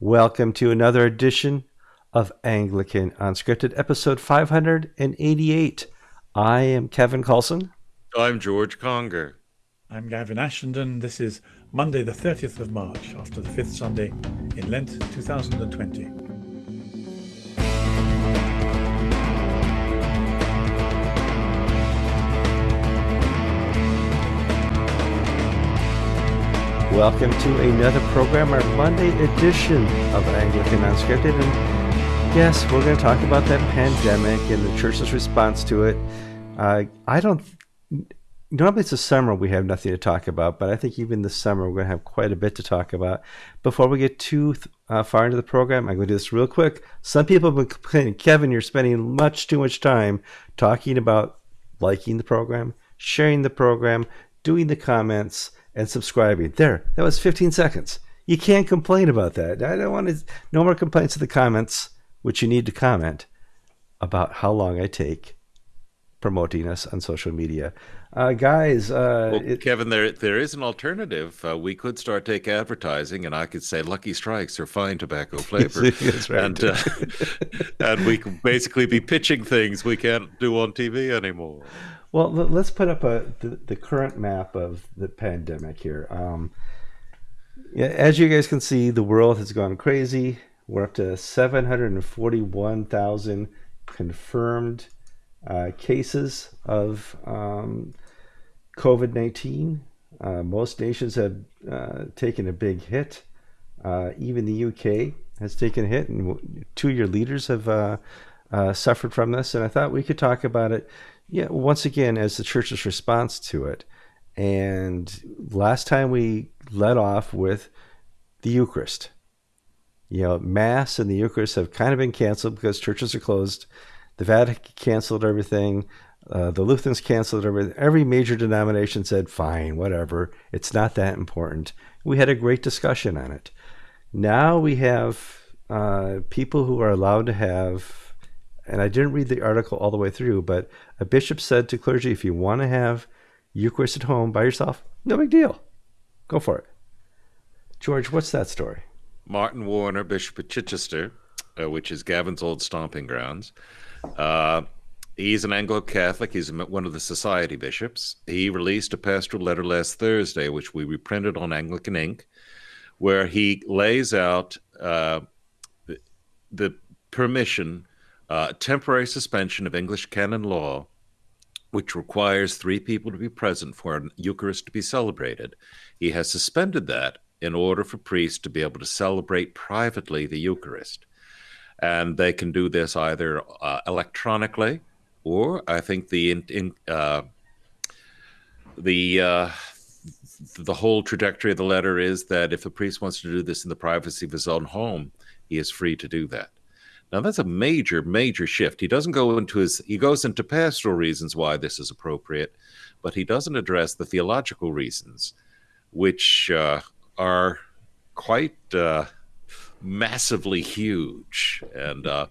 Welcome to another edition of Anglican Unscripted, episode 588. I am Kevin Carlson. I'm George Conger. I'm Gavin Ashenden. This is Monday, the 30th of March, after the fifth Sunday in Lent 2020. Welcome to another program, our Monday edition of Anglican Unscripted. And yes, we're going to talk about that pandemic and the church's response to it. Uh, I don't. Normally it's the summer we have nothing to talk about, but I think even this summer we're going to have quite a bit to talk about. Before we get too uh, far into the program, I'm going to do this real quick. Some people have been complaining, Kevin, you're spending much too much time talking about liking the program, sharing the program, doing the comments and subscribing. There, that was 15 seconds. You can't complain about that. I don't want to, no more complaints in the comments, which you need to comment about how long I take promoting us on social media. Uh, guys, uh, well, it, Kevin, there there is an alternative. Uh, we could start take advertising, and I could say Lucky Strikes are fine tobacco flavor, right. and uh, and we could basically be pitching things we can't do on TV anymore. Well, let's put up a the, the current map of the pandemic here. Um, as you guys can see, the world has gone crazy. We're up to 741,000 confirmed uh, cases of um, COVID 19. Uh, most nations have uh, taken a big hit. Uh, even the UK has taken a hit, and two of your leaders have uh, uh, suffered from this. And I thought we could talk about it yeah, once again, as the church's response to it. And last time we led off with the Eucharist. You know, Mass and the Eucharist have kind of been canceled because churches are closed. The Vatican canceled everything. Uh, the Lutherans canceled everything. Every major denomination said, fine, whatever. It's not that important. We had a great discussion on it. Now we have uh, people who are allowed to have and I didn't read the article all the way through, but a bishop said to clergy, if you want to have Eucharist at home by yourself, no big deal. Go for it. George, what's that story? Martin Warner, Bishop of Chichester, uh, which is Gavin's old stomping grounds. Uh, he's an Anglo Catholic. He's one of the society bishops. He released a pastoral letter last Thursday, which we reprinted on Anglican Ink, where he lays out uh, the, the permission uh, temporary suspension of English canon law, which requires three people to be present for an Eucharist to be celebrated. He has suspended that in order for priests to be able to celebrate privately the Eucharist. And they can do this either uh, electronically or I think the in, in, uh, the uh, the whole trajectory of the letter is that if a priest wants to do this in the privacy of his own home, he is free to do that. Now that's a major, major shift. He doesn't go into his he goes into pastoral reasons why this is appropriate, but he doesn't address the theological reasons, which uh, are quite uh, massively huge. And uh,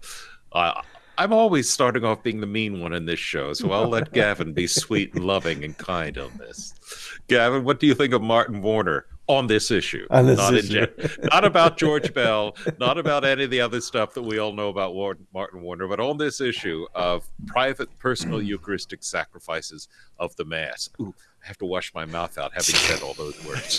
I, I'm always starting off being the mean one in this show, so I'll let Gavin be sweet and loving and kind on this. Gavin, what do you think of Martin Warner on this issue? On this not, issue. not about George Bell, not about any of the other stuff that we all know about Martin Warner, but on this issue of private, personal Eucharistic sacrifices of the Mass. Ooh, I have to wash my mouth out having said all those words.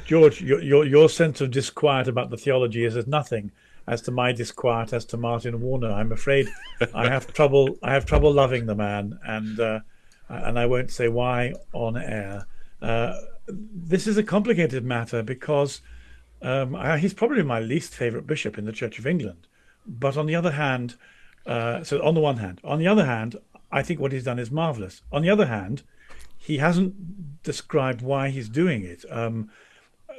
George, your, your, your sense of disquiet about the theology is as nothing as to my disquiet as to Martin Warner. I'm afraid I have trouble. I have trouble loving the man, and uh, and I won't say why on air. Uh, this is a complicated matter because um, I, he's probably my least favourite bishop in the Church of England. But on the other hand, uh, so on the one hand, on the other hand, I think what he's done is marvelous. On the other hand, he hasn't described why he's doing it. Um,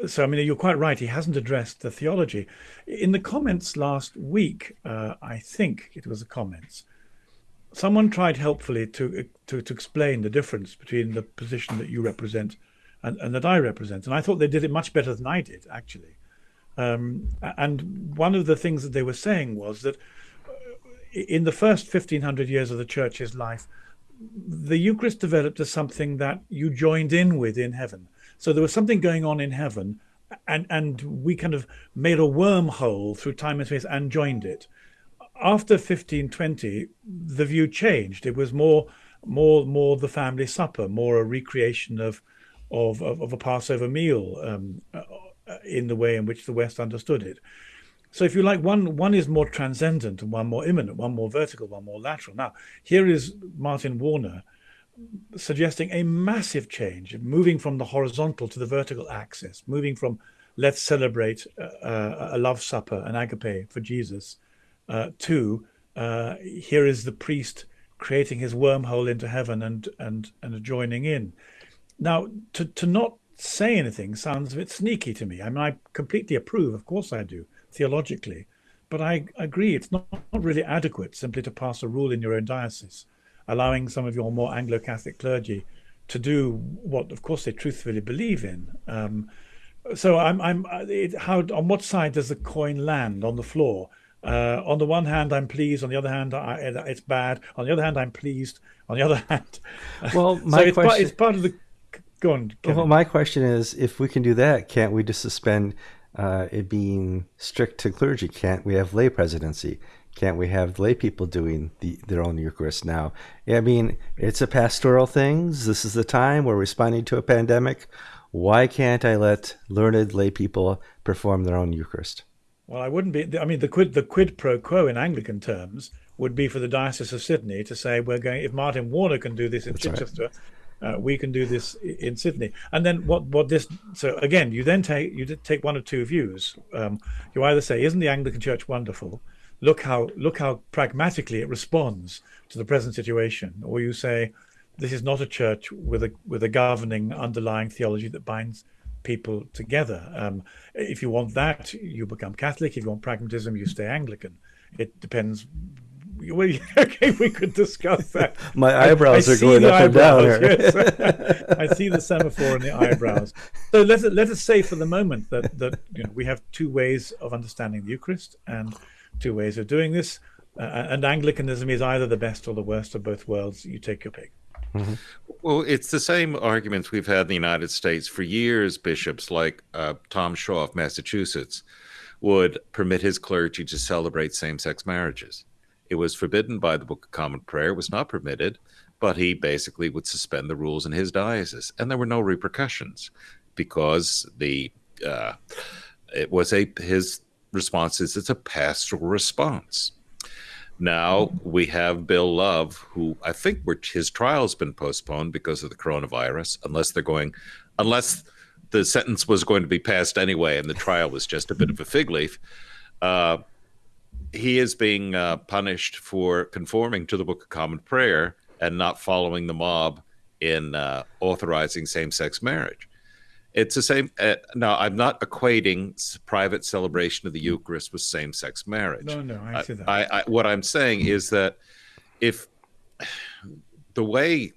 so I mean, you're quite right. He hasn't addressed the theology. In the comments last week, uh, I think it was the comments. Someone tried helpfully to, to to explain the difference between the position that you represent and, and that I represent, and I thought they did it much better than I did, actually. Um, and one of the things that they were saying was that uh, in the first 1500 years of the church's life, the Eucharist developed as something that you joined in with in heaven. So there was something going on in heaven, and and we kind of made a wormhole through time and space and joined it. After 1520, the view changed. It was more more more the family supper, more a recreation of of of, of a Passover meal um, uh, in the way in which the West understood it. So if you like, one one is more transcendent and one more immanent, one more vertical, one more lateral. Now, here is Martin Warner suggesting a massive change, moving from the horizontal to the vertical axis, moving from let's celebrate uh, a love supper, an agape for Jesus, uh, to uh, here is the priest creating his wormhole into heaven and and and joining in. Now, to to not say anything sounds a bit sneaky to me. I mean, I completely approve, of course I do, theologically, but I agree it's not, not really adequate simply to pass a rule in your own diocese allowing some of your more Anglo-Catholic clergy to do what, of course, they truthfully believe in. Um, so I'm, I'm it, how on what side does the coin land on the floor? Uh, on the one hand, I'm pleased. On the other hand, I, it's bad. On the other hand, I'm pleased. On the other hand, well, my so it's, question, part, it's part of the. Go on. Kevin. Well, my question is, if we can do that, can't we just suspend uh, it being strict to clergy? Can't we have lay presidency? Can't we have lay people doing the, their own Eucharist now? I mean, it's a pastoral thing. This is the time we're responding to a pandemic. Why can't I let learned lay people perform their own Eucharist? Well, I wouldn't be. I mean, the quid the quid pro quo in Anglican terms would be for the Diocese of Sydney to say we're going. If Martin Warner can do this in That's Chichester, right. Uh, we can do this in Sydney. And then what? What this? So again, you then take you take one of two views. Um, you either say, "Isn't the Anglican Church wonderful?" look how look how pragmatically it responds to the present situation or you say this is not a church with a with a governing underlying theology that binds people together um, if you want that you become catholic if you want pragmatism you stay anglican it depends well, okay, we could discuss that. My eyebrows I, I are going up eyebrows, and down. Yes. I see the semaphore in the eyebrows. So let us let us say for the moment that that you know we have two ways of understanding the Eucharist, and two ways of doing this. Uh, and Anglicanism is either the best or the worst of both worlds. You take your pick. Mm-hmm. Well, it's the same arguments we've had in the United States for years. Bishops like uh, Tom Shaw of Massachusetts would permit his clergy to celebrate same sex marriages. It was forbidden by the Book of Common Prayer, it was not permitted, but he basically would suspend the rules in his diocese. And there were no repercussions because the uh, it was a his response is it's a pastoral response. Now we have Bill Love, who I think his trial's been postponed because of the coronavirus, unless they're going, unless the sentence was going to be passed anyway and the trial was just a bit of a fig leaf. Uh, he is being uh, punished for conforming to the Book of Common Prayer and not following the mob in uh, authorizing same sex marriage. It's the same. Uh, now, I'm not equating private celebration of the Eucharist with same-sex marriage. No, no, I see that. I, I, what I'm saying is that if the way,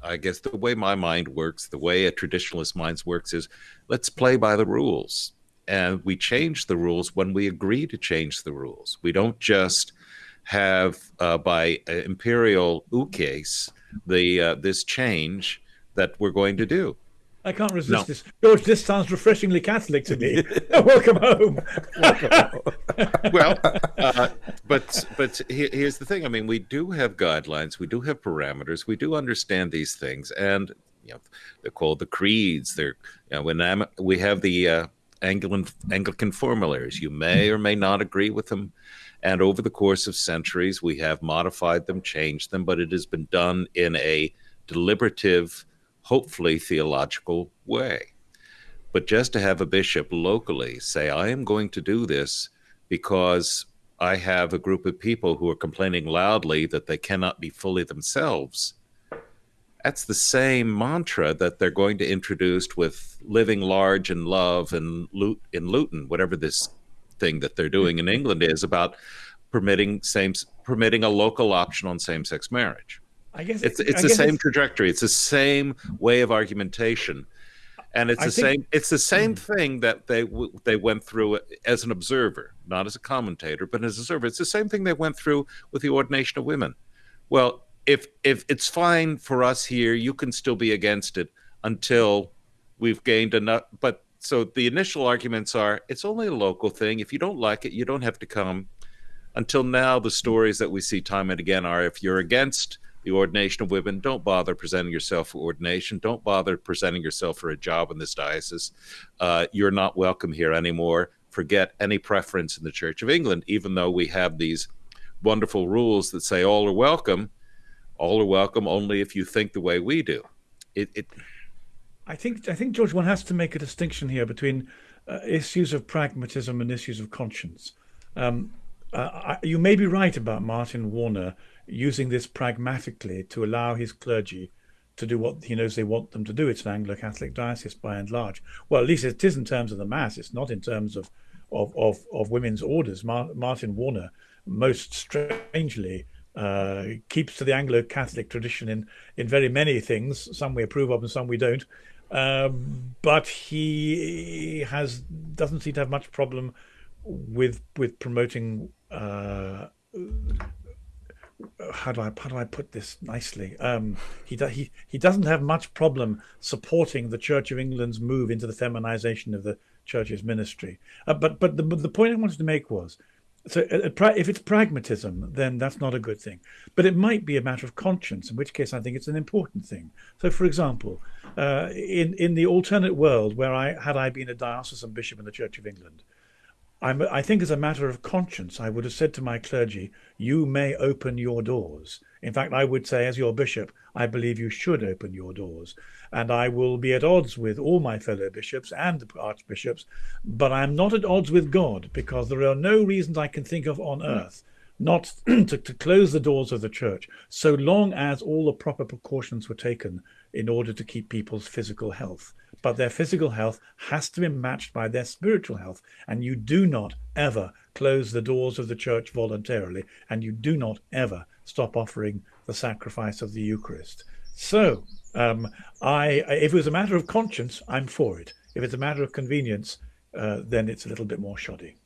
I guess, the way my mind works, the way a traditionalist mind works is, let's play by the rules, and we change the rules when we agree to change the rules. We don't just have uh, by uh, imperial ukase the uh, this change that we're going to do I can't resist no. this. George, this sounds refreshingly Catholic to me. Welcome home. well, uh, but but here's the thing. I mean, we do have guidelines, we do have parameters, we do understand these things, and you know, they're called the creeds. They're you know, when we have the uh, Anglican Anglican formularies. You may or may not agree with them, and over the course of centuries, we have modified them, changed them, but it has been done in a deliberative hopefully theological way. But just to have a bishop locally say, I am going to do this because I have a group of people who are complaining loudly that they cannot be fully themselves. That's the same mantra that they're going to introduce with living large and love and loot in Luton, whatever this thing that they're doing in England is about permitting same permitting a local option on same sex marriage. I guess it's it's I the same it's, trajectory. It's the same way of argumentation, and it's I the think, same. It's the same mm. thing that they they went through as an observer, not as a commentator, but as an observer. It's the same thing they went through with the ordination of women. Well, if if it's fine for us here, you can still be against it until we've gained enough. But so the initial arguments are it's only a local thing. If you don't like it, you don't have to come. Until now, the stories that we see time and again are if you're against the ordination of women, don't bother presenting yourself for ordination. Don't bother presenting yourself for a job in this diocese. Uh, you're not welcome here anymore. Forget any preference in the Church of England, even though we have these wonderful rules that say all are welcome. All are welcome only if you think the way we do. It, it I think I think George, one has to make a distinction here between uh, issues of pragmatism and issues of conscience. Um, uh, I, you may be right about Martin Warner using this pragmatically to allow his clergy to do what he knows they want them to do. It's an Anglo-Catholic diocese by and large. Well, at least it is in terms of the mass. It's not in terms of of of, of women's orders. Mar Martin Warner, most strangely, uh, keeps to the Anglo-Catholic tradition in in very many things. Some we approve of, and some we don't. Um, but he has doesn't seem to have much problem with with promoting. Uh, how do I how do I put this nicely? Um, he do, he he doesn't have much problem supporting the Church of England's move into the feminization of the church's ministry. Uh, but but the the point I wanted to make was so uh, uh if it's pragmatism, then that's not a good thing. But it might be a matter of conscience, in which case I think it's an important thing. So, for example, uh, in in the alternate world where I had I been a diocesan bishop in the Church of England, I'm, I think as a matter of conscience, I would have said to my clergy, "You may open your doors." In fact, I would say, as your bishop, I believe you should open your doors. And I will be at odds with all my fellow bishops and archbishops, but I am not at odds with God because there are no reasons I can think of on earth not to, to close the doors of the church so long as all the proper precautions were taken in order to keep people's physical health. But their physical health has to be matched by their spiritual health. And you do not ever close the doors of the church voluntarily, and you do not ever stop offering the sacrifice of the Eucharist. So, um, I, if it was a matter of conscience, I'm for it. If it's a matter of convenience, uh, then it's a little bit more shoddy.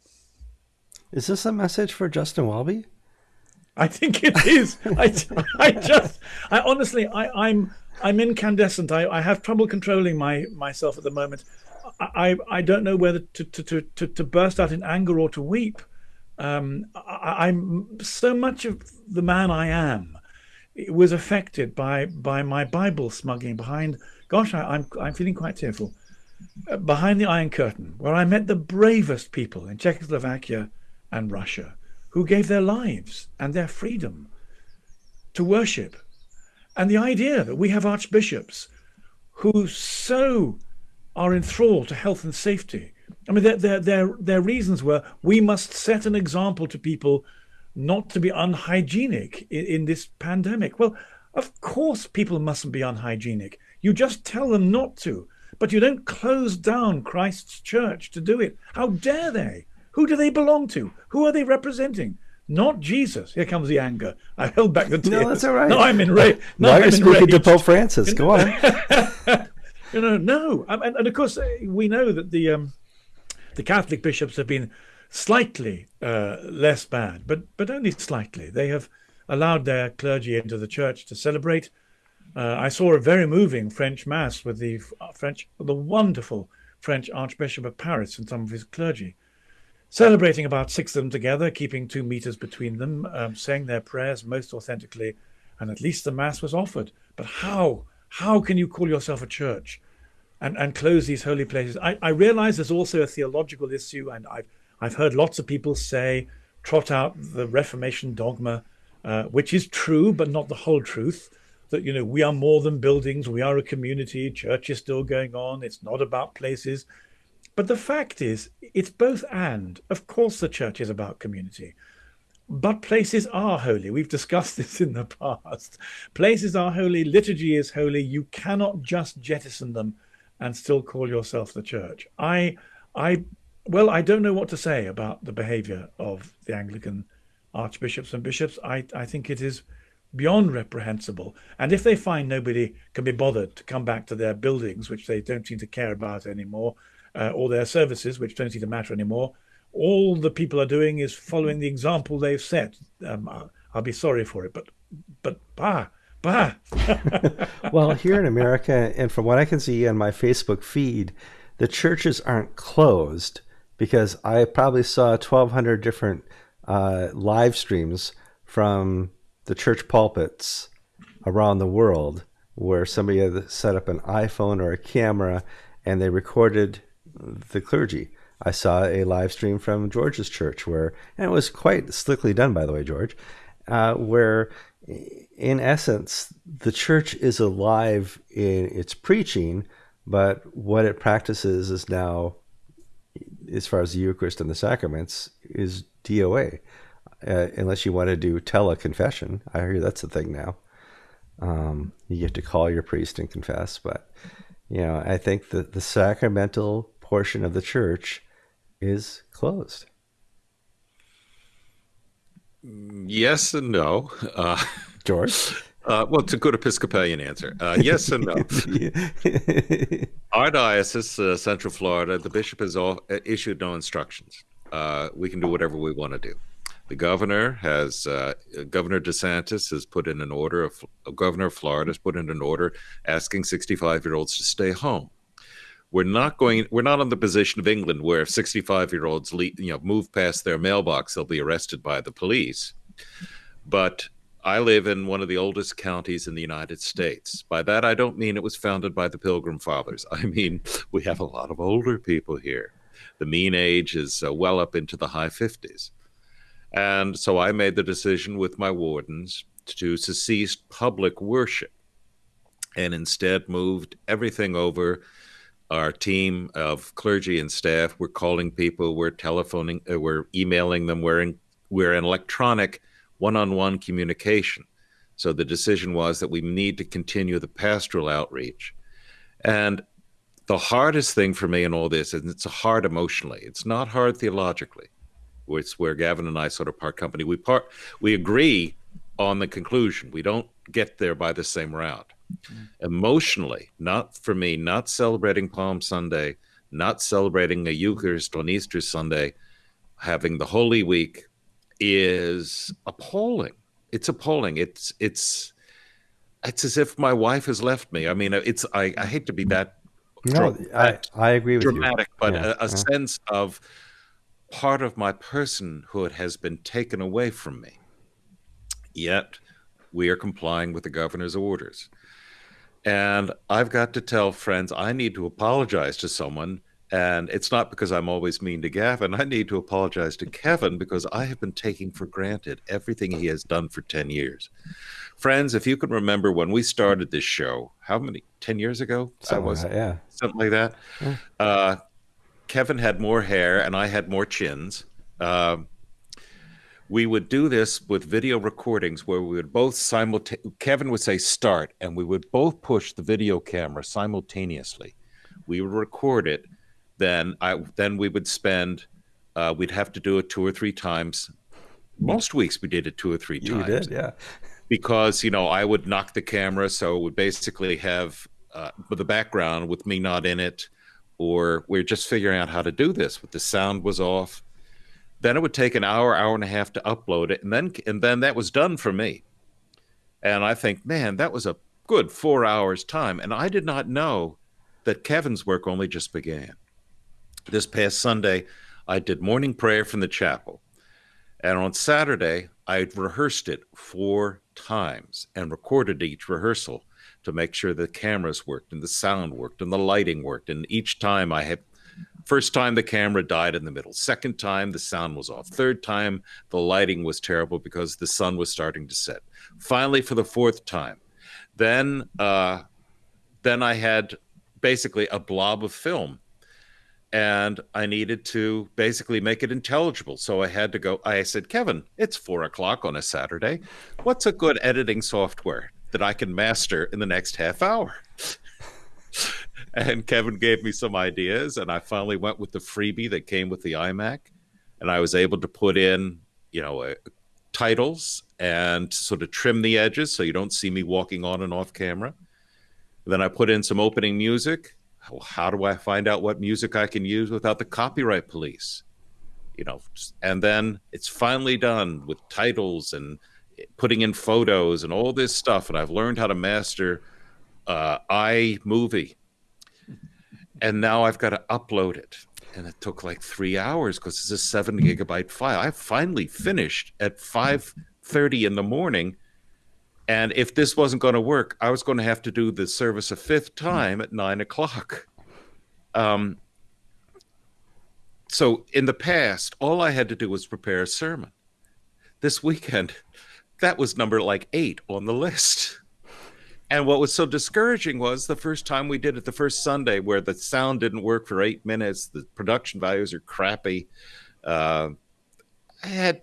Is this a message for Justin Welby? I think it is. I, I just, I honestly, I, I'm, I'm incandescent. I, I have trouble controlling my myself at the moment. I, I don't know whether to, to, to, to burst out in anger or to weep. Um, I, I'm so much of the man I am was affected by by my Bible smuggling behind. Gosh, I, I'm I'm feeling quite tearful. Uh, behind the Iron Curtain, where I met the bravest people in Czechoslovakia and Russia, who gave their lives and their freedom to worship, and the idea that we have archbishops who so are enthralled to health and safety I mean, their, their, their, their reasons were we must set an example to people not to be unhygienic in, in this pandemic. Well, of course, people mustn't be unhygienic. You just tell them not to, but you don't close down Christ's church to do it. How dare they? Who do they belong to? Who are they representing? Not Jesus. Here comes the anger. I held back the tears. No, that's all right. No, I'm enraged. No, now I'm you're speaking to Pope Francis. Go on. you know, no, and, and, of course we know that the um, the Catholic bishops have been slightly uh, less bad, but but only slightly. They have allowed their clergy into the church to celebrate. Uh, I saw a very moving French mass with the uh, French, the wonderful French Archbishop of Paris and some of his clergy, celebrating about six of them together, keeping two meters between them, um, saying their prayers most authentically, and at least the mass was offered. But how? How can you call yourself a church and, and close these holy places. I, I realize there's also a theological issue, and I've, I've heard lots of people say, trot out the Reformation dogma, uh, which is true, but not the whole truth. That, you know, we are more than buildings, we are a community, church is still going on, it's not about places. But the fact is, it's both and. Of course, the church is about community. But places are holy. We've discussed this in the past. Places are holy, liturgy is holy. You cannot just jettison them and still call yourself the church. I, I, well, I don't know what to say about the behaviour of the Anglican archbishops and bishops. I, I think it is beyond reprehensible. And if they find nobody can be bothered to come back to their buildings, which they don't seem to care about anymore, uh, or their services, which don't seem to matter anymore, all the people are doing is following the example they've set. Um, I'll, I'll be sorry for it, but but bah, bah. well, here in America, and from what I can see on my Facebook feed, the churches aren't closed because I probably saw 1,200 different uh, live streams from the church pulpits around the world where somebody had set up an iPhone or a camera and they recorded the clergy. I saw a live stream from George's church where, and it was quite slickly done, by the way, George, uh, where in essence, the church is alive in its preaching, but what it practices is now, as far as the Eucharist and the sacraments, is DOA. Uh, unless you want to do teleconfession. I hear that's a thing now. Um, you get to call your priest and confess, but you know, I think that the sacramental portion of the church is closed. Yes and no. Uh, George? Uh, well, it's a good Episcopalian answer. Uh, yes and no. Our diocese, uh, Central Florida, the bishop has all, uh, issued no instructions. Uh, we can do whatever we want to do. The governor has, uh, Governor DeSantis has put in an order, of, Governor of Florida has put in an order asking 65 year olds to stay home. We're not going. We're not in the position of England where 65 year olds, you know, move past their mailbox, they'll be arrested by the police. But I live in one of the oldest counties in the United States. By that, I don't mean it was founded by the Pilgrim Fathers. I mean, we have a lot of older people here. The mean age is uh, well up into the high 50s. And so I made the decision with my wardens to cease public worship and instead moved everything over. Our team of clergy and staff, we're calling people, we're telephoning, uh, we're emailing them, we're in, we're in electronic one on one communication. So the decision was that we need to continue the pastoral outreach. And the hardest thing for me in all this, and it's hard emotionally, it's not hard theologically. It's where Gavin and I sort of part company. We part we agree on the conclusion. We don't get there by the same route. Emotionally, not for me, not celebrating Palm Sunday, not celebrating a Eucharist on Easter Sunday, having the Holy Week is appalling. It's appalling. It's it's it's as if my wife has left me. I mean, it's I, I hate to be that. No, I, I agree with dramatic, you. but yeah, a, a yeah. sense of part of my personhood has been taken away from me. Yet we are complying with the governor's orders. And I've got to tell friends I need to apologize to someone and it's not because I'm always mean to Gavin. I need to apologize to Kevin because I have been taking for granted everything he has done for 10 years. Friends, if you can remember when we started this show, how many, 10 years ago? Something was, like that, yeah. Something like that. Yeah. Uh, Kevin had more hair and I had more chins. Uh, we would do this with video recordings where we would both simultaneously, Kevin would say start, and we would both push the video camera simultaneously. We would record it then I then we would spend uh, we'd have to do it two or three times. Most weeks we did it two or three times. You did, yeah. Because you know I would knock the camera, so it would basically have uh, the background with me not in it, or we're just figuring out how to do this. But the sound was off. Then it would take an hour, hour and a half to upload it, and then and then that was done for me. And I think, man, that was a good four hours time, and I did not know that Kevin's work only just began this past Sunday, I did morning prayer from the chapel. And on Saturday, I rehearsed it four times and recorded each rehearsal to make sure the cameras worked and the sound worked and the lighting worked. And each time I had, first time the camera died in the middle, second time the sound was off, third time the lighting was terrible because the sun was starting to set. Finally, for the fourth time, then uh, then I had basically a blob of film and I needed to basically make it intelligible. So I had to go. I said, Kevin, it's four o'clock on a Saturday. What's a good editing software that I can master in the next half hour? And Kevin gave me some ideas, and I finally went with the freebie that came with the iMac, and I was able to put in, you know, uh, titles and sort of trim the edges so you don't see me walking on and off camera. Then I put in some opening music how do I find out what music I can use without the copyright police? You know, and then it's finally done with titles and putting in photos and all this stuff. And I've learned how to master uh, iMovie. And now I've got to upload it. And it took like three hours because it's a seven gigabyte file. I finally finished at 5:30 in the morning. And if this wasn't going to work, I was going to have to do the service a fifth time at nine o'clock. Um, so in the past, all I had to do was prepare a sermon. This weekend, that was number like eight on the list. And what was so discouraging was the first time we did it, the first Sunday, where the sound didn't work for eight minutes, the production values are crappy. Uh, I had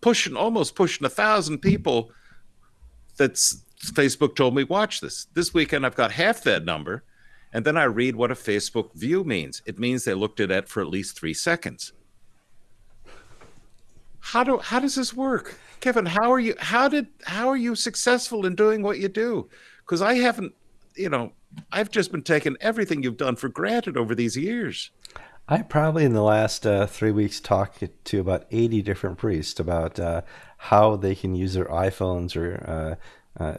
pushing almost pushing a thousand people. That's Facebook told me watch this. This weekend I've got half that number, and then I read what a Facebook view means. It means they looked at it for at least three seconds. How do how does this work? Kevin, how are you? How did how are you successful in doing what you do? Because I haven't, you know, I've just been taking everything you've done for granted over these years. I probably in the last uh, three weeks talked to about eighty different priests about uh, how they can use their iPhones or uh, uh,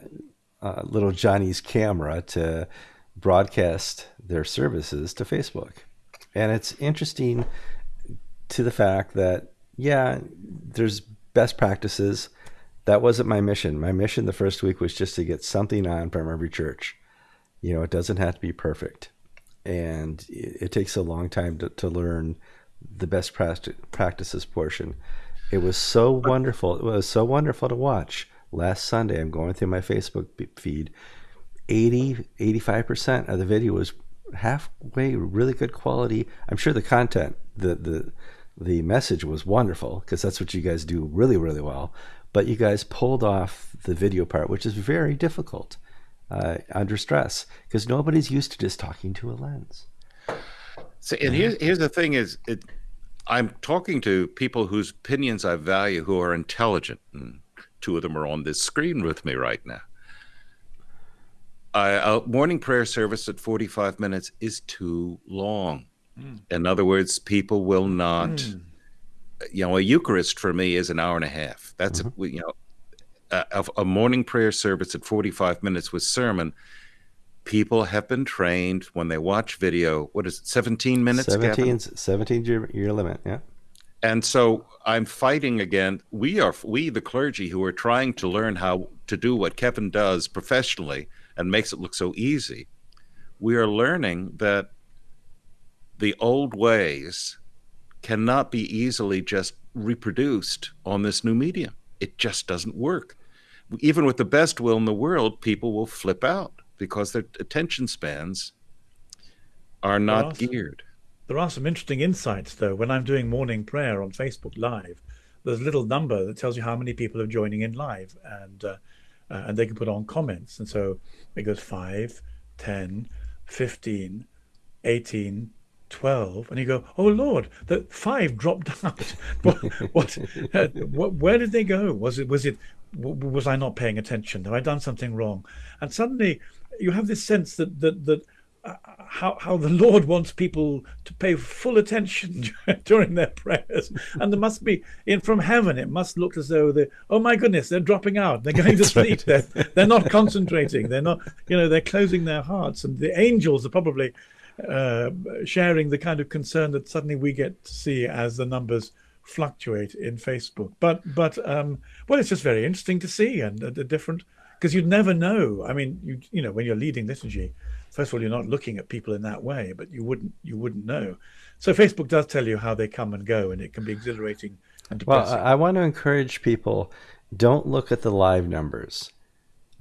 uh little Johnny's camera to broadcast their services to Facebook, and it's interesting to the fact that yeah, there's best practices. That wasn't my mission. My mission the first week was just to get something on from every church. You know, it doesn't have to be perfect. And it, it takes a long time to, to learn the best practices portion. It was so wonderful. It was so wonderful to watch. Last Sunday, I'm going through my Facebook feed. 80, 85% of the video was halfway really good quality. I'm sure the content, the, the, the message was wonderful because that's what you guys do really, really well. But you guys pulled off the video part, which is very difficult uh, under stress because nobody's used to just talking to a lens. So, and here's here's the thing: is it, I'm talking to people whose opinions I value, who are intelligent, and two of them are on this screen with me right now. a morning prayer service at 45 minutes is too long. Mm. In other words, people will not. Mm. You know, a Eucharist for me is an hour and a half. That's mm-hmm. a, you know, a, a morning prayer service at 45 minutes with sermon people have been trained when they watch video what is it 17 minutes 17 17 year, year limit yeah and so i'm fighting again we are we the clergy who are trying to learn how to do what kevin does professionally and makes it look so easy we are learning that the old ways cannot be easily just reproduced on this new medium. It just doesn't work. Even with the best will in the world, people will flip out because their attention spans are not there are geared. Some, there are some interesting insights, though. When I'm doing morning prayer on Facebook Live, there's a little number that tells you how many people are joining in live, and uh, uh, and they can put on comments. And so it goes 5, 10, 15, 18, 12 and you go oh lord the five dropped out. What, what, uh, what, where did they go? Was it was it was i not paying attention? Have i done something wrong? And suddenly you have this sense that that that uh, how how the lord wants people to pay full attention during their prayers. And there must be in from heaven it must look as though they oh my goodness they're dropping out. They're going to sleep right. they're, they're not concentrating. They're not you know they're closing their hearts. And the angels are probably uh, sharing the kind of concern that suddenly we get to see as the numbers fluctuate in Facebook. But but um, well, it's just very interesting to see and the different because you'd never know. I mean, you you know when you're leading liturgy, first of all, you're not looking at people in that way, but you wouldn't you wouldn't know. So Facebook does tell you how they come and go, and it can be exhilarating and depressing. Well, I want to encourage people: don't look at the live numbers.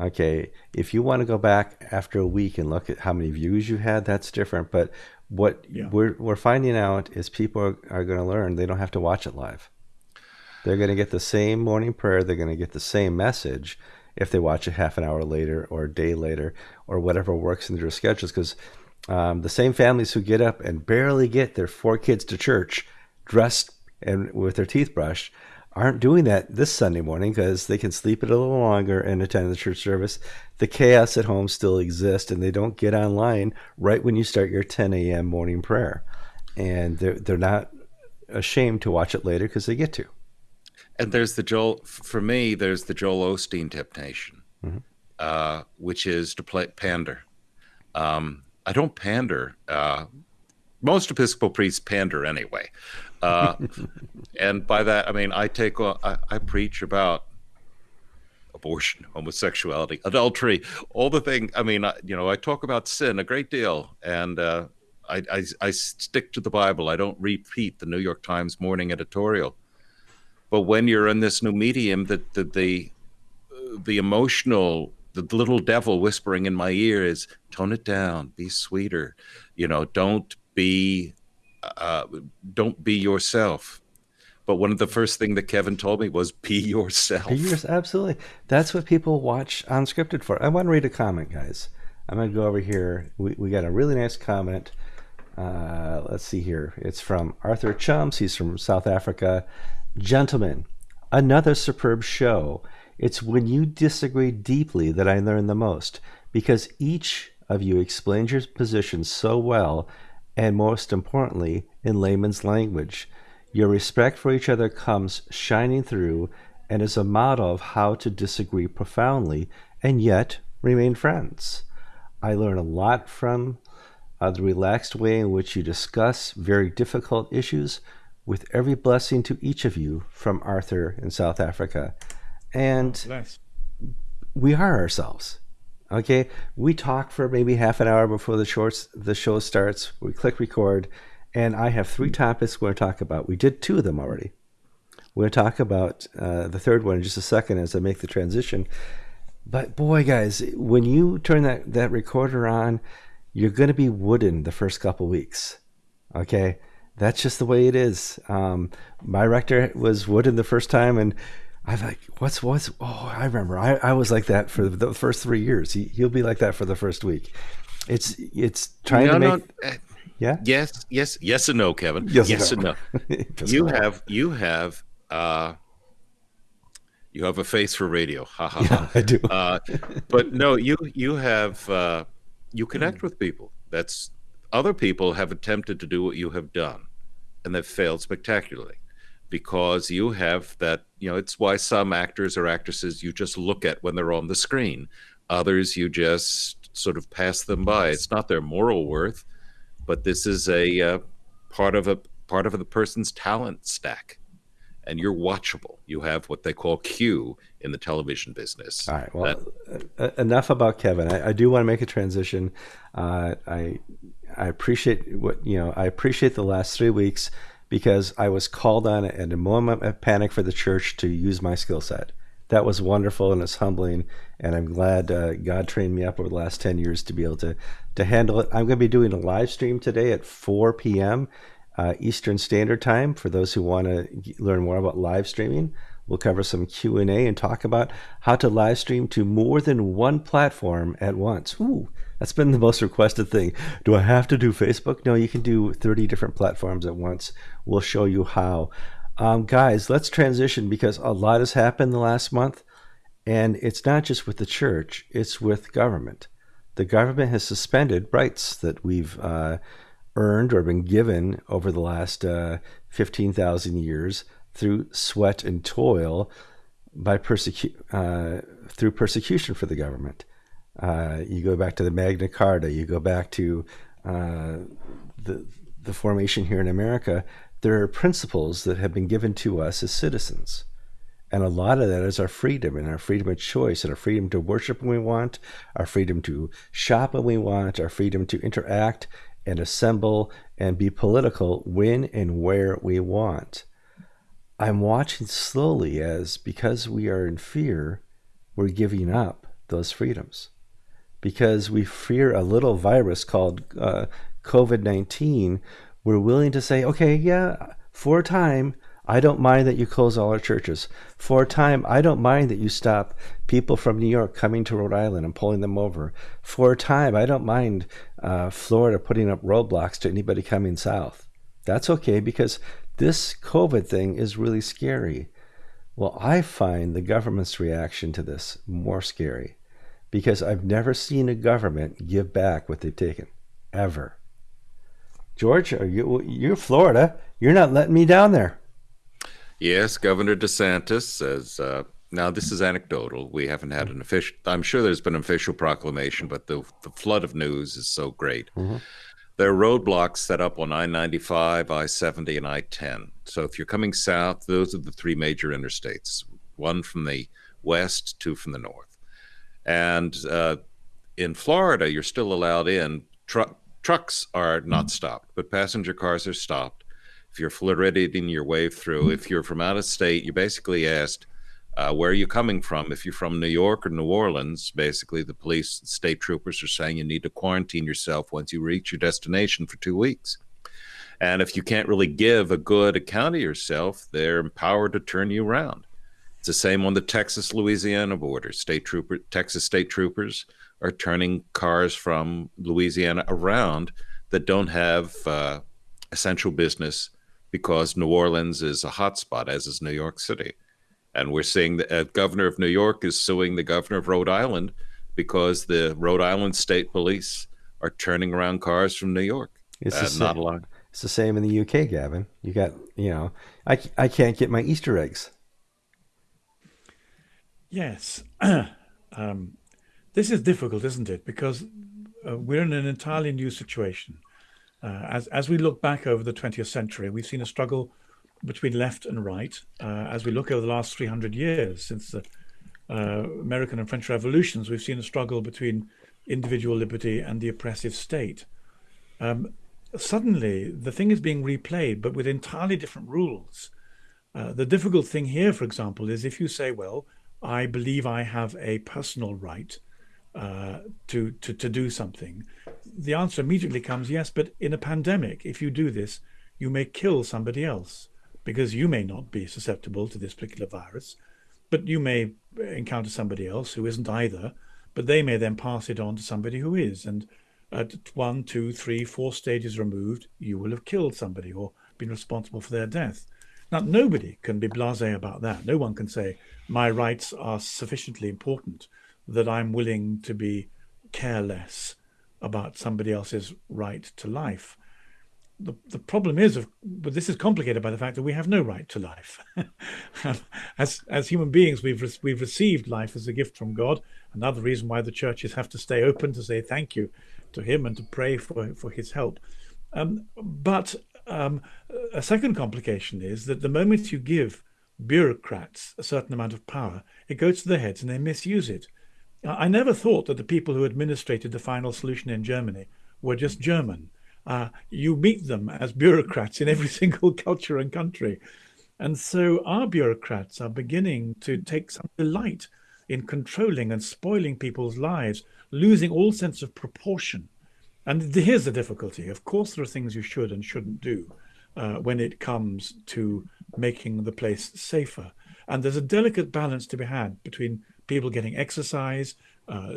Okay, if you want to go back after a week and look at how many views you had, that's different. But what yeah. we're we're finding out is people are, are going to learn they don't have to watch it live. They're going to get the same morning prayer. They're going to get the same message if they watch it half an hour later or a day later or whatever works in their schedules. Because um, the same families who get up and barely get their four kids to church dressed and with their teeth brushed aren't doing that this Sunday morning because they can sleep it a little longer and attend the church service. The chaos at home still exists, and they don't get online right when you start your 10 a.m. morning prayer. And they're, they're not ashamed to watch it later because they get to. And there's the Joel, for me, there's the Joel Osteen temptation, mm-hmm. uh, which is to play pander. Um, I don't pander. Uh, most Episcopal priests pander anyway, uh, and by that I mean I take I, I preach about abortion, homosexuality, adultery, all the thing. I mean, I, you know, I talk about sin a great deal, and uh, I, I, I stick to the Bible. I don't repeat the New York Times morning editorial. But when you're in this new medium, that the, the the emotional, the little devil whispering in my ear is tone it down, be sweeter, you know, don't be, uh, don't be yourself. But one of the first thing that Kevin told me was be yourself. Be absolutely. That's what people watch Unscripted for. I want to read a comment, guys. I'm going to go over here. We, we got a really nice comment. Uh, let's see here. It's from Arthur Chums. He's from South Africa. Gentlemen, another superb show. It's when you disagree deeply that I learn the most because each of you explains your position so well and most importantly in layman's language. Your respect for each other comes shining through and is a model of how to disagree profoundly and yet remain friends. I learn a lot from uh, the relaxed way in which you discuss very difficult issues with every blessing to each of you from Arthur in South Africa. And nice. we are ourselves. Okay, we talk for maybe half an hour before the shorts the show starts. We click record, and I have three topics we're going to talk about. We did two of them already. We're going to talk about uh, the third one in just a second as I make the transition. But boy, guys, when you turn that, that recorder on, you're going to be wooden the first couple weeks. Okay, that's just the way it is. Um, my rector was wooden the first time, and I'm like, what's what's? Oh, I remember. I, I was like that for the first three years. He he'll be like that for the first week. It's it's trying no, to make. No, uh, yeah. Yes. Yes. Yes and no, Kevin. Yes, yes and no. And no. you have you have uh, you have a face for radio. Ha ha. Yeah, ha. I do. Uh, but no, you you have uh, you connect with people. That's other people have attempted to do what you have done, and they've failed spectacularly because you have that. You know, it's why some actors or actresses you just look at when they're on the screen. Others you just sort of pass them by. It's not their moral worth but this is a uh, part of a part of the person's talent stack and you're watchable you have what they call q in the television business all right well that, enough about kevin I, I, do want to make a transition uh, i i appreciate what you know i appreciate the last three weeks because i was called on at a moment of panic for the church to use my skill set that was wonderful and it's humbling. And I'm glad uh, God trained me up over the last 10 years to be able to, to handle it. I'm going to be doing a live stream today at 4 p.m. Uh, Eastern Standard Time for those who want to learn more about live streaming. We'll cover some Q&A and talk about how to live stream to more than one platform at once. Ooh, that's been the most requested thing. Do I have to do Facebook? No, you can do 30 different platforms at once. We'll show you how. Um, guys, let's transition because a lot has happened the last month, and it's not just with the church, it's with government. The government has suspended rights that we've uh, earned or been given over the last uh, 15,000 years through sweat and toil by persecu- uh, through persecution for the government. Uh, you go back to the Magna Carta, you go back to uh, the, the formation here in America there are principles that have been given to us as citizens. And a lot of that is our freedom and our freedom of choice and our freedom to worship when we want, our freedom to shop when we want, our freedom to interact and assemble and be political when and where we want. I'm watching slowly as because we are in fear, we're giving up those freedoms. Because we fear a little virus called uh, COVID 19, we're willing to say, okay, yeah, for a time, I don't mind that you close all our churches. For a time, I don't mind that you stop people from New York coming to Rhode Island and pulling them over. For a time, I don't mind uh, Florida putting up roadblocks to anybody coming south. That's okay because this COVID thing is really scary. Well, I find the government's reaction to this more scary because I've never seen a government give back what they've taken, ever. George, are you you're Florida. You're not letting me down there. Yes, Governor DeSantis, says. uh, now this is anecdotal. We haven't had an official. I'm sure there's been an official proclamation, but the the flood of news is so great. Mm-hmm. There are roadblocks set up on I-95, I-70, and I-10. So if you're coming south, those are the three major interstates: one from the west, two from the north. And uh, in Florida, you're still allowed in. Tr- trucks are not stopped, but passenger cars are stopped. If you're Floridian your way through, if you're from out of state, you're basically asked, uh, where are you coming from? If you're from New York or New Orleans, basically the police, state troopers are saying you need to quarantine yourself once you reach your destination for two weeks. And if you can't really give a good account of yourself, they're empowered to turn you around. It's the same on the Texas Louisiana border. State trooper, Texas state troopers are turning cars from Louisiana around that don't have uh, essential business because New Orleans is a hotspot, as is New York City. And we're seeing the uh, governor of New York is suing the governor of Rhode Island because the Rhode Island state police are turning around cars from New York. It's uh, not a lot. It's the same in the UK, Gavin. You got, you know, I, I can't get my Easter eggs. Yes. um, this is difficult, isn't it? Because uh, we're in an entirely new situation. Uh, as as we look back over the 20th century, we've seen a struggle between left and right. Uh, as we look over the last 300 years since the uh, American and French revolutions, we've seen a struggle between individual liberty and the oppressive state. Um, suddenly, the thing is being replayed, but with entirely different rules. Uh, the difficult thing here, for example, is if you say, "Well, I believe I have a personal right." Uh, to, to, to do something? The answer immediately comes yes, but in a pandemic, if you do this, you may kill somebody else because you may not be susceptible to this particular virus, but you may encounter somebody else who isn't either, but they may then pass it on to somebody who is. And at one, two, three, four stages removed, you will have killed somebody or been responsible for their death. Now, nobody can be blasé about that. No one can say, my rights are sufficiently important that I'm willing to be careless about somebody else's right to life. The, the problem is, of, but this is complicated by the fact that we have no right to life. as as human beings, we've re- we've received life as a gift from God. Another reason why the churches have to stay open to say thank you to Him and to pray for for His help. Um, but um, a second complication is that the moment you give bureaucrats a certain amount of power, it goes to their heads and they misuse it. I never thought that the people who administrated the final solution in Germany were just German. Uh, you meet them as bureaucrats in every single culture and country. And so our bureaucrats are beginning to take some delight in controlling and spoiling people's lives, losing all sense of proportion. And here's the difficulty. Of course, there are things you should and shouldn't do uh, when it comes to making the place safer. And there's a delicate balance to be had between people getting exercise, uh,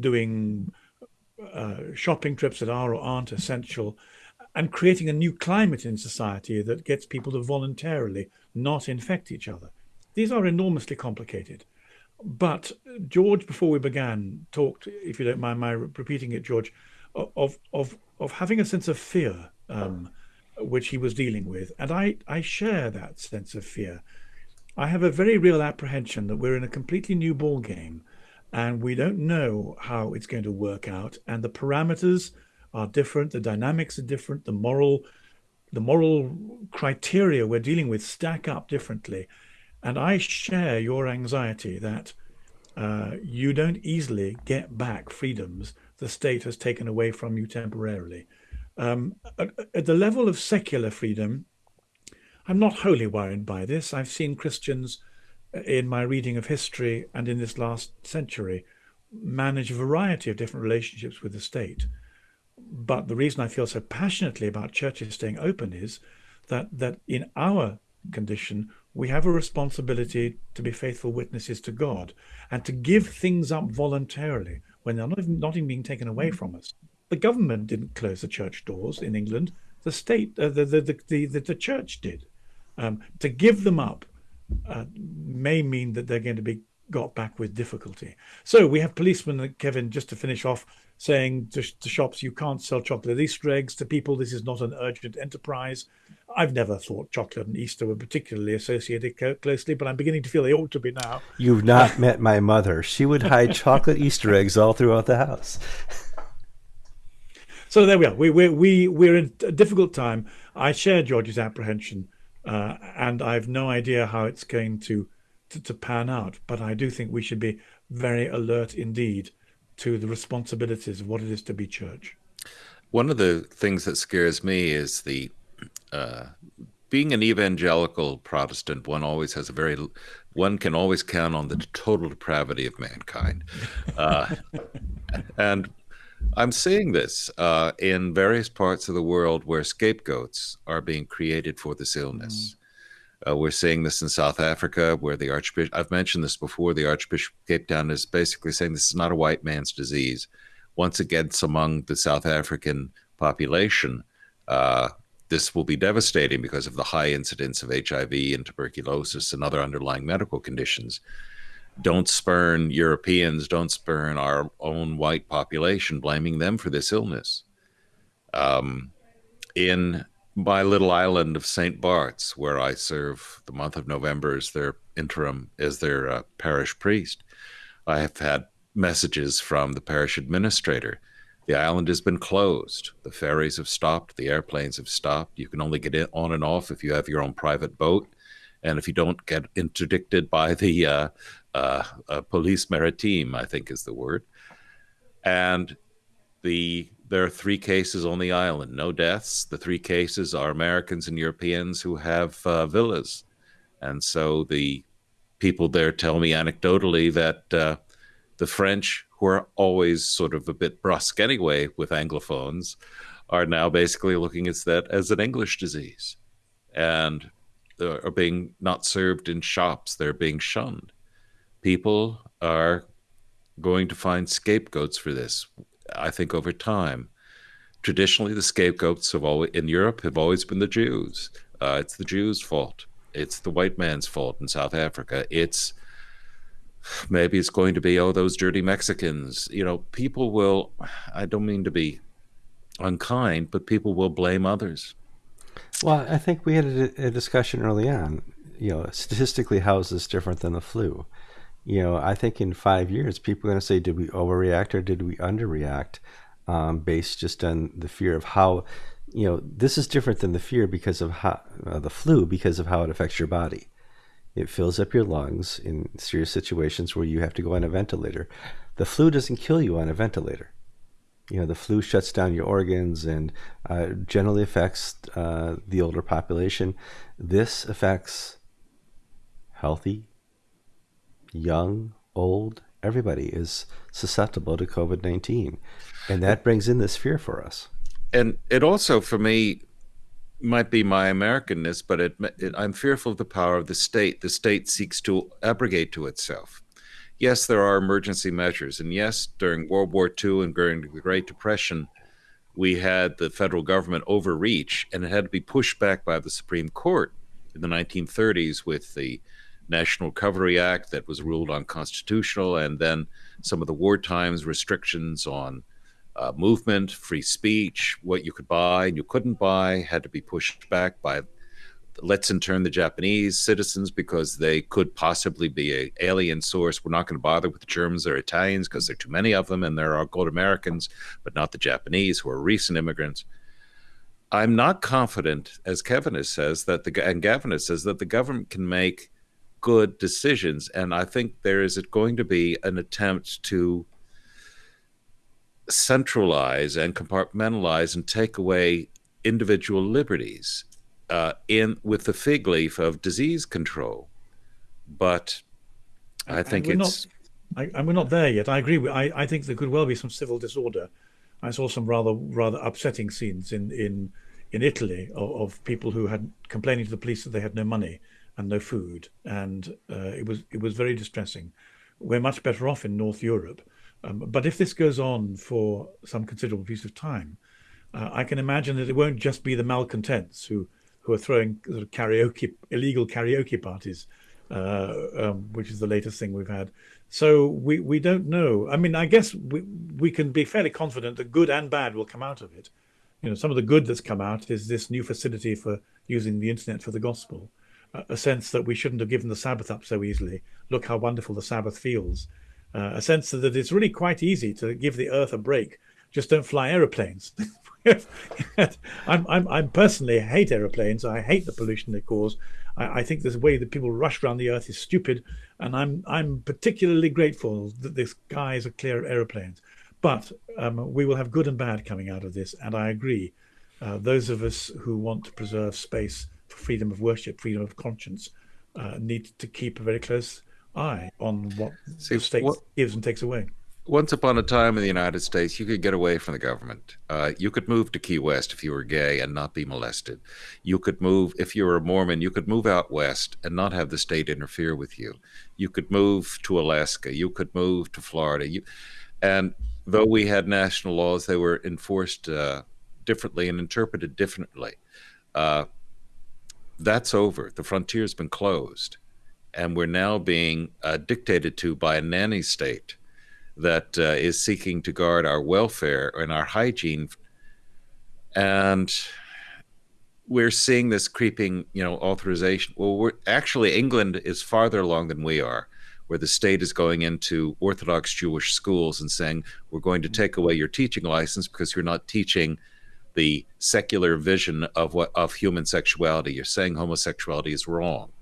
doing uh, shopping trips that are or aren't essential, and creating a new climate in society that gets people to voluntarily not infect each other. These are enormously complicated. But George, before we began, talked, if you don't mind my repeating it, George, of of of having a sense of fear, um, which he was dealing with, and I I share that sense of fear. I have a very real apprehension that we're in a completely new ball game and we don't know how it's going to work out. And the parameters are different the dynamics are different the moral the moral criteria we're dealing with stack up differently. And i share your anxiety that uh, you don't easily get back freedoms the state has taken away from you temporarily um, at, at the level of secular freedom I'm not wholly worried by this. I've seen Christians uh, in my reading of history and in this last century manage a variety of different relationships with the state. But the reason I feel so passionately about churches staying open is that that in our condition we have a responsibility to be faithful witnesses to God and to give things up voluntarily when they're not even, not even being taken away from us. The government didn't close the church doors in England. The state, uh, the, the, the, the, the church did. Um, to give them up uh, may mean that they're going to be got back with difficulty. So we have policemen, Kevin, just to finish off, saying to, to, shops, you can't sell chocolate Easter eggs to people. This is not an urgent enterprise. I've never thought chocolate and Easter were particularly associated co- closely, but I'm beginning to feel they ought to be now. You've not met my mother. She would hide chocolate Easter eggs all throughout the house. so there we are. We, we, we, we're in a difficult time. I share George's apprehension, uh, and I have no idea how it's going to, to, to pan out. But I do think we should be very alert indeed to the responsibilities of what it is to be church. One of the things that scares me is the uh, being an evangelical Protestant. One always has a very one can always count on the total depravity of mankind, uh, and I'm seeing this uh, in various parts of the world where scapegoats are being created for this illness. Mm. Uh, we're seeing this in South Africa, where the Archbishop, I've mentioned this before, the Archbishop of Cape Town is basically saying this is not a white man's disease. Once again, it's among the South African population, uh, this will be devastating because of the high incidence of HIV and tuberculosis and other underlying medical conditions. Don't spurn Europeans, don't spurn our own white population, blaming them for this illness. Um, in my little island of St. Bart's, where I serve the month of November as their interim, as their uh, parish priest, I have had messages from the parish administrator. The island has been closed. The ferries have stopped. The airplanes have stopped. You can only get in, on and off if you have your own private boat. And if you don't get interdicted by the uh, uh, uh, police maritime, I think is the word. And the there are three cases on the island, no deaths. The three cases are Americans and Europeans who have uh, villas, and so the people there tell me anecdotally that uh, the French, who are always sort of a bit brusque anyway with Anglophones, are now basically looking at that as an English disease, and are being not served in shops. They're being shunned. People are going to find scapegoats for this. I think over time. Traditionally, the scapegoats have always in Europe have always been the Jews. Uh, it's the Jews' fault. It's the white man's fault in South Africa. It's maybe it's going to be oh those dirty Mexicans. You know, people will. I don't mean to be unkind, but people will blame others. Well, I think we had a, a discussion early on. You know, statistically, how is this different than the flu? You know, I think in five years, people are going to say, did we overreact or did we underreact? Um, based just on the fear of how, you know, this is different than the fear because of how uh, the flu, because of how it affects your body. It fills up your lungs in serious situations where you have to go on a ventilator. The flu doesn't kill you on a ventilator. You know, the flu shuts down your organs and uh, generally affects uh, the older population. This affects healthy, young, old, everybody is susceptible to COVID 19. And that brings in this fear for us. And it also, for me, might be my Americanness, but it, it, I'm fearful of the power of the state. The state seeks to abrogate to itself. Yes, there are emergency measures. And yes, during World War II and during the Great Depression, we had the federal government overreach and it had to be pushed back by the Supreme Court in the 1930s with the National Recovery Act that was ruled unconstitutional, and then some of the war times restrictions on uh, movement, free speech, what you could buy and you couldn't buy had to be pushed back by let's intern the Japanese citizens because they could possibly be a alien source. We're not going to bother with the Germans or Italians because there are too many of them, and there are good Americans, but not the Japanese who are recent immigrants. I'm not confident, as Kevin says, that the and Gavin says that the government can make good decisions. And I think there is going to be an attempt to centralize and compartmentalize and take away individual liberties uh, in with the fig leaf of disease control. But I think it's. Not, I, and we're not there yet. I agree. With, I, I think there could well be some civil disorder. I saw some rather rather upsetting scenes in in in Italy of, of people who had complaining to the police that they had no money and no food, and uh, it was it was very distressing. We're much better off in North Europe, um, but if this goes on for some considerable piece of time, uh, I can imagine that it won't just be the malcontents who who are throwing sort of karaoke illegal karaoke parties, uh, um, which is the latest thing we've had. So we, we don't know. I mean, I guess we, we can be fairly confident that good and bad will come out of it. You know, some of the good that's come out is this new facility for using the internet for the gospel, a sense that we shouldn't have given the Sabbath up so easily. Look how wonderful the Sabbath feels. Uh, a sense that it's really quite easy to give the earth a break. Just don't fly aeroplanes. I'm, I'm, I'm personally hate aeroplanes. I hate the pollution they cause. I, I think this way that people rush around the earth is stupid, and I'm I'm particularly grateful that the skies are clear of aeroplanes. But um, we will have good and bad coming out of this, and I agree. Uh, those of us who want to preserve space freedom of worship, freedom of conscience, uh, need to keep a very close eye on what See, the state what, gives and takes away once upon a time in the United States, you could get away from the government. Uh, you could move to Key West if you were gay and not be molested. You could move, if you were a Mormon, you could move out west and not have the state interfere with you. You could move to Alaska. You could move to Florida. You, and though we had national laws, they were enforced uh, differently and interpreted differently. Uh, that's over. The frontier's been closed. And we're now being uh, dictated to by a nanny state that uh, is seeking to guard our welfare and our hygiene. And we're seeing this creeping, you know, authorization. Well, we're actually England is farther along than we are, where the state is going into Orthodox Jewish schools and saying we're going to take away your teaching license because you're not teaching the secular vision of what of human sexuality. You're saying homosexuality is wrong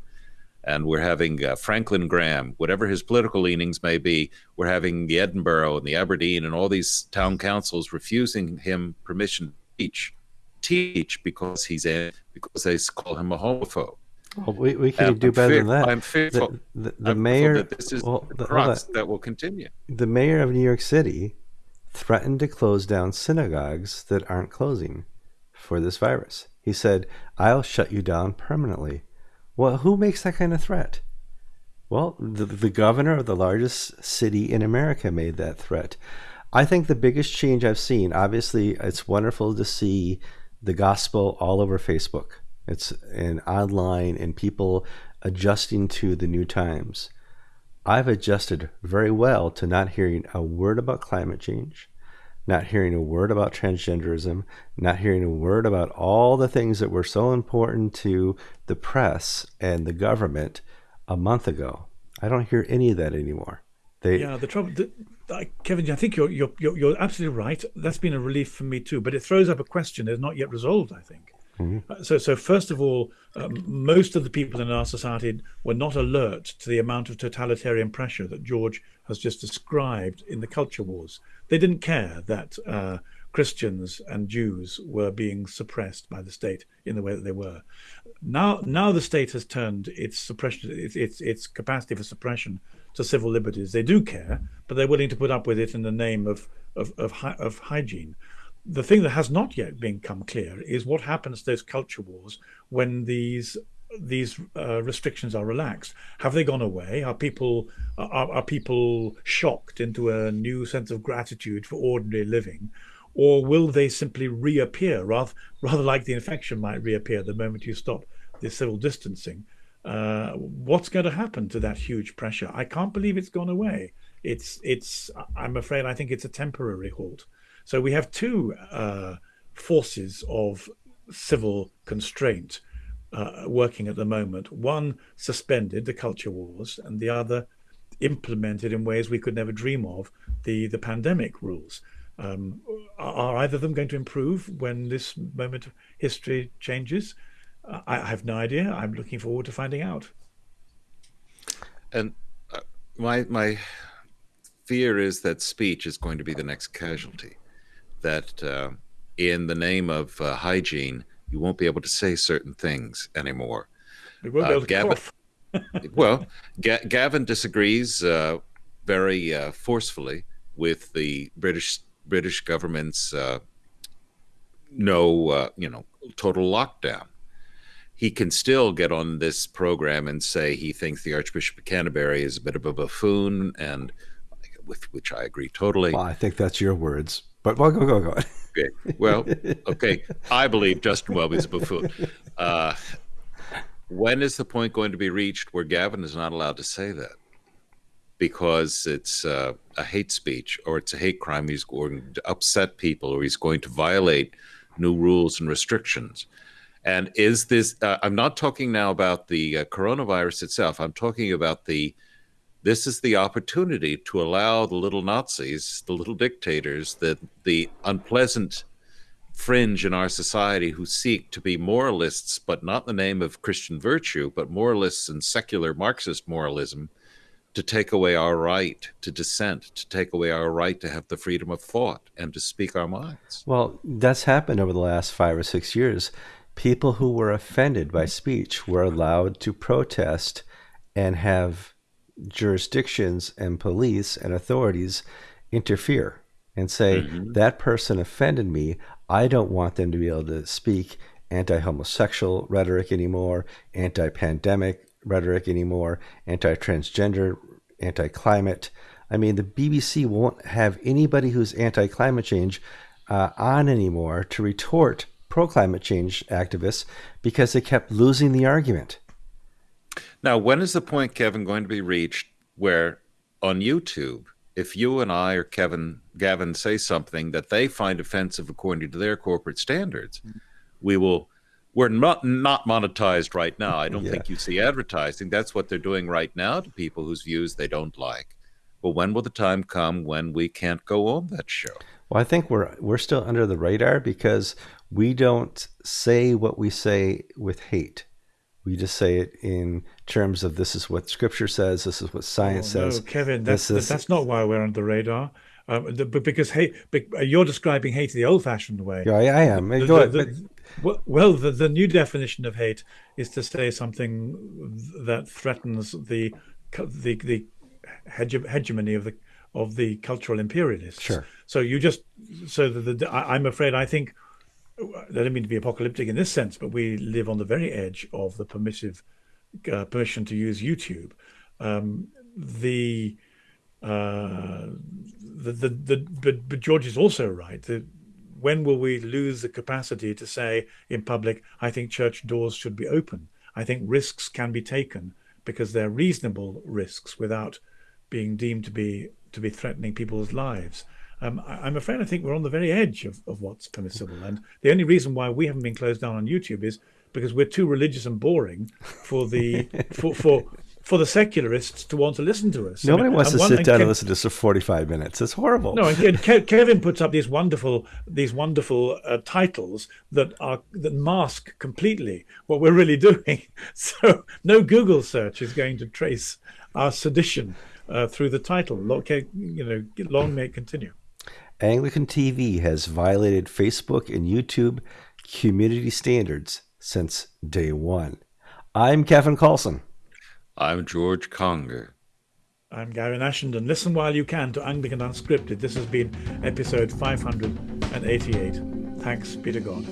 and we're having uh, Franklin Graham, whatever his political leanings may be, we're having the Edinburgh and the Aberdeen and all these town councils refusing him permission to teach, teach because he's a because they call him a homophobe. Well, we, we can do better fear, than that. I'm fearful. The, the, the I'm mayor. That this is well, the crux that will continue. The mayor of New York City threatened to close down synagogues that aren't closing for this virus. He said, "I'll shut you down permanently." Well, who makes that kind of threat? Well, the, the governor of the largest city in America made that threat. I think the biggest change I've seen, obviously, it's wonderful to see the gospel all over Facebook. It's and online and people adjusting to the new times. I've adjusted very well to not hearing a word about climate change, not hearing a word about transgenderism, not hearing a word about all the things that were so important to the press and the government a month ago. I don't hear any of that anymore. They, yeah, the trouble, the, Kevin, I think you're, you're you're absolutely right. That's been a relief for me too. But it throws up a question that's not yet resolved. I think. Mm-hmm. Uh, so, so first of all, um, most of the people in our society were not alert to the amount of totalitarian pressure that George has just described in the culture wars. They didn't care that uh, Christians and Jews were being suppressed by the state in the way that they were. Now, now the state has turned its suppression, its, its, its capacity for suppression to civil liberties. They do care, but they're willing to put up with it in the name of of of, of hygiene. The thing that has not yet become clear is what happens to those culture wars when these these uh, restrictions are relaxed? Have they gone away? Are people are, are people shocked into a new sense of gratitude for ordinary living, or will they simply reappear rather rather like the infection might reappear the moment you stop the civil distancing? Uh, what's going to happen to that huge pressure? I can't believe it's gone away. It's it's. I'm afraid I think it's a temporary halt. So we have two uh, forces of civil constraint uh, working at the moment. One suspended the culture wars, and the other implemented in ways we could never dream of the the pandemic rules. Um, are either of them going to improve when this moment of history changes? I have no idea. I'm looking forward to finding out. And uh, my my fear is that speech is going to be the next casualty. That uh, in the name of uh, hygiene, you won't be able to say certain things anymore. We won't be able to Gavin, well, Ga- Gavin disagrees uh, very uh, forcefully with the British British government's uh, no, uh, you know, total lockdown. He can still get on this program and say he thinks the Archbishop of Canterbury is a bit of a buffoon, and with which I agree totally. Well, I think that's your words, but well, go go go. Okay. Well, okay. I believe Justin Welby's a buffoon. Uh, when is the point going to be reached where Gavin is not allowed to say that? because it's uh, a hate speech or it's a hate crime, he's going to upset people or he's going to violate new rules and restrictions. And is this, uh, I'm not talking now about the uh, coronavirus itself, I'm talking about the, this is the opportunity to allow the little Nazis, the little dictators, the, the unpleasant fringe in our society who seek to be moralists, but not in the name of Christian virtue, but moralists and secular Marxist moralism, to take away our right to dissent, to take away our right to have the freedom of thought and to speak our minds. Well, that's happened over the last five or six years. People who were offended by speech were allowed to protest and have jurisdictions and police and authorities interfere and say, mm-hmm. that person offended me. I don't want them to be able to speak anti homosexual rhetoric anymore, anti pandemic rhetoric anymore, anti transgender, anti climate. I mean, the BBC won't have anybody who's anti climate change uh, on anymore to retort pro climate change activists because they kept losing the argument. Now, when is the point, Kevin, going to be reached where on YouTube, if you and I or Kevin Gavin say something that they find offensive according to their corporate standards, mm-hmm. we will we're not not monetized right now. I don't yeah. think you see advertising. That's what they're doing right now to people whose views they don't like. But when will the time come when we can't go on that show? Well, I think we're we're still under the radar because we don't say what we say with hate. We just say it in terms of this is what Scripture says, this is what science oh, no, says. Kevin, that's is... that's not why we're under the radar. Um, the, because hate, you're describing hate the old-fashioned way. Yeah, I, I am. The, Go the, ahead. Well, well the, the new definition of hate is to say something that threatens the the the hegemony of the of the cultural imperialists. Sure. So you just so the, the I, I'm afraid I think I don't mean to be apocalyptic in this sense, but we live on the very edge of the permissive uh, permission to use YouTube. Um, the, uh, the the the but, but George is also right. The, when will we lose the capacity to say in public, I think church doors should be open? I think risks can be taken because they're reasonable risks without being deemed to be to be threatening people's lives. Um, I, am afraid I think we're on the very edge of, of what's permissible. And the only reason why we haven't been closed down on YouTube is because we're too religious and boring for the for for for the secularists to want to listen to us. Nobody I mean, wants to one, sit down and, Kev- and listen to us for 45 minutes. It's horrible. No, and Ke- Kevin puts up these wonderful these wonderful uh, titles that are that mask completely what we're really doing. So no Google search is going to trace our sedition uh, through the title. Okay, you know, long may it continue. Anglican TV has violated Facebook and YouTube community standards since day one. I'm Kevin Kallsen. I'm George Conger. I'm Gavin Ashenden. Listen while you can to Anglican Unscripted. This has been episode 588. Thanks be to God.